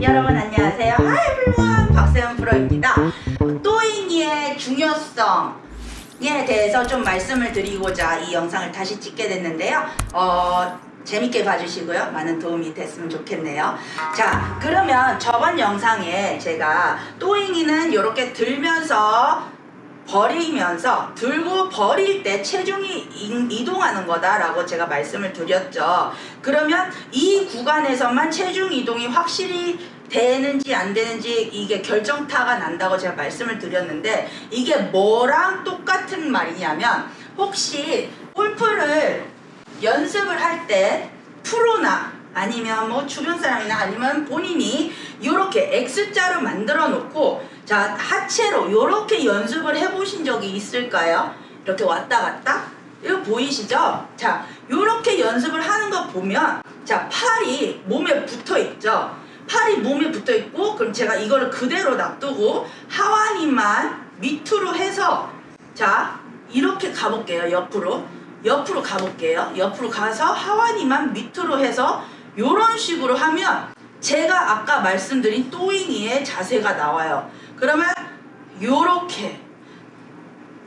여러분 안녕하세요. Everyone. 박세현 프로입니다. 또잉이의 중요성에 대해서 좀 말씀을 드리고자 이 영상을 다시 찍게 됐는데요. 어, 재밌게 봐주시고요. 많은 도움이 됐으면 좋겠네요. 자, 그러면 저번 영상에 제가 또잉이는 이렇게 들면서 버리면서 들고 버릴 때 체중이 이- 이동하는 거다라고 제가 말씀을 드렸죠. 그러면 이 구간에서만 체중 이동이 확실히 되는지 안 되는지 이게 결정타가 난다고 제가 말씀을 드렸는데 이게 뭐랑 똑같은 말이냐면 혹시 골프를 연습을 할 때 프로나 아니면 뭐 주변 사람이나 아니면 본인이 이렇게 X자로 만들어 놓고 자 하체로 이렇게 연습을 해보신 적이 있을까요? 이렇게 왔다 갔다 이거 보이시죠? 자 이렇게 연습을 하는 거 보면 자 팔이 몸에 붙어 있죠? 팔이 몸에 붙어 있고 그럼 제가 이거를 그대로 놔두고 하완이만 밑으로 해서 자 이렇게 가볼게요 옆으로 옆으로 가볼게요 옆으로 가서 하완이만 밑으로 해서 이런 식으로 하면 제가 아까 말씀드린 또잉이의 자세가 나와요 그러면 요렇게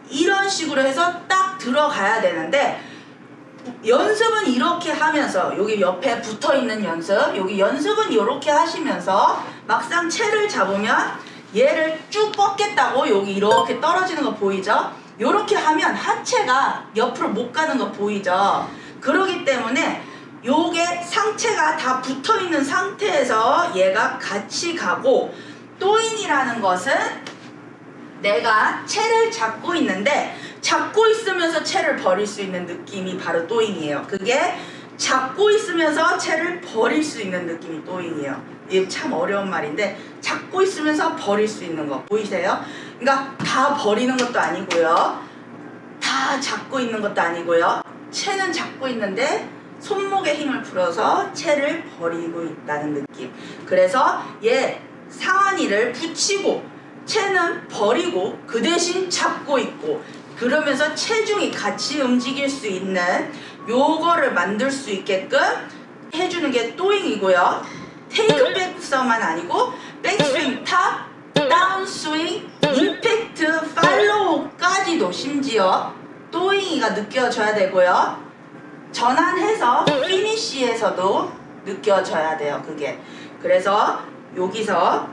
이런 식으로 해서 딱 들어가야 되는데 연습은 이렇게 하면서 여기 옆에 붙어 있는 연습 여기 연습은 이렇게 하시면서 막상 채를 잡으면 얘를 쭉 뻗겠다고 여기 이렇게 떨어지는 거 보이죠? 이렇게 하면 하체가 옆으로 못 가는 거 보이죠? 그러기 때문에 요게 상체가 다 붙어 있는 상태에서 얘가 같이 가고 또인이라는 것은 내가 채를 잡고 있는데 잡고 있으면서 채를 버릴 수 있는 느낌이 바로 또잉이에요. 그게 잡고 있으면서 채를 버릴 수 있는 느낌이 또잉이에요. 이게 참 어려운 말인데 잡고 있으면서 버릴 수 있는 거 보이세요? 그러니까 다 버리는 것도 아니고요. 다 잡고 있는 것도 아니고요. 채는 잡고 있는데 손목에 힘을 풀어서 채를 버리고 있다는 느낌. 그래서 얘 상완이를 붙이고 채는 버리고 그 대신 잡고 있고 그러면서 체중이 같이 움직일 수 있는 요거를 만들 수 있게끔 해주는 게 또잉이고요. 테이크백에서만 아니고 백스윙 탑, 다운스윙, 임팩트, 팔로우까지도 심지어 또잉이가 느껴져야 되고요. 전환해서 피니쉬에서도 느껴져야 돼요. 그게. 그래서 여기서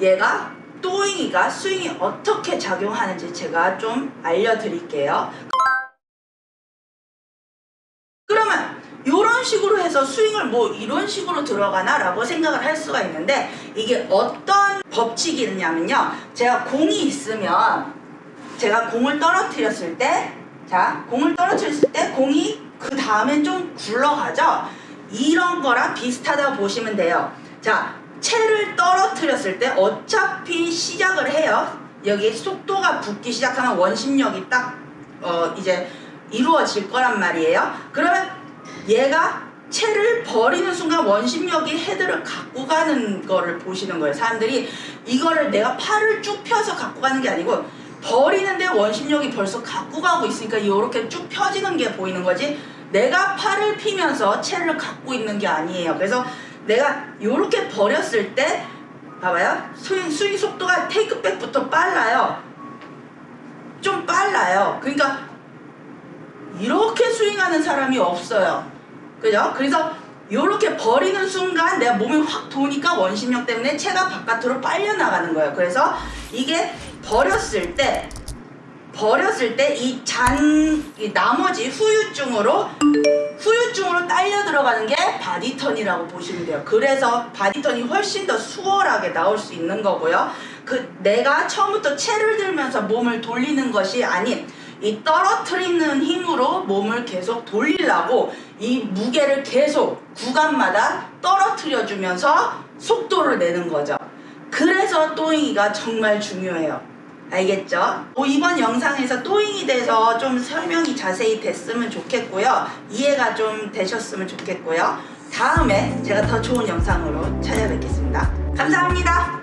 얘가 또잉이가 스윙이 어떻게 작용하는지 제가 좀 알려드릴게요. 그러면 이런 식으로 해서 스윙을 뭐 이런 식으로 들어가나 라고 생각을 할 수가 있는데 이게 어떤 법칙이냐면요. 제가 공이 있으면 제가 공을 떨어뜨렸을 때 자, 공을 떨어뜨렸을 때 공이 그 다음엔 좀 굴러가죠? 이런 거랑 비슷하다고 보시면 돼요. 자, 채를 떨어뜨렸을 때 어차피 시작을 해요. 여기 속도가 붙기 시작하면 원심력이 딱, 어, 이제 이루어질 거란 말이에요. 그러면 얘가 채를 버리는 순간 원심력이 헤드를 갖고 가는 거를 보시는 거예요. 사람들이 이거를 내가 팔을 쭉 펴서 갖고 가는 게 아니고 버리는데 원심력이 벌써 갖고 가고 있으니까 이렇게 쭉 펴지는 게 보이는 거지 내가 팔을 피면서 채를 갖고 있는 게 아니에요. 그래서 내가 이렇게 버렸을 때 봐봐요. 스윙, 스윙 속도가 테이크백부터 빨라요. 좀 빨라요. 그러니까 이렇게 스윙하는 사람이 없어요. 그죠? 그래서 이렇게 버리는 순간 내가 몸이 확 도니까 원심력 때문에 채가 바깥으로 빨려 나가는 거예요. 그래서 이게 버렸을 때 버렸을 때 이잔 나머지 후유증으로 후유증으로 딸려 들어가는 게 body turn이라고 보시면 돼요. 그래서 body turn이 훨씬 더 수월하게 나올 수 있는 거고요. 그 내가 처음부터 채를 들면서 몸을 돌리는 것이 아닌 이 떨어뜨리는 힘으로 몸을 계속 돌리려고 이 무게를 계속 구간마다 떨어뜨려 주면서 속도를 내는 거죠. 그래서 또잉이가 정말 중요해요. 알겠죠? 뭐 이번 영상에서 또잉이 대해서 좀 설명이 자세히 됐으면 좋겠고요. 이해가 좀 되셨으면 좋겠고요. 다음에 제가 더 좋은 영상으로 찾아뵙겠습니다. 감사합니다.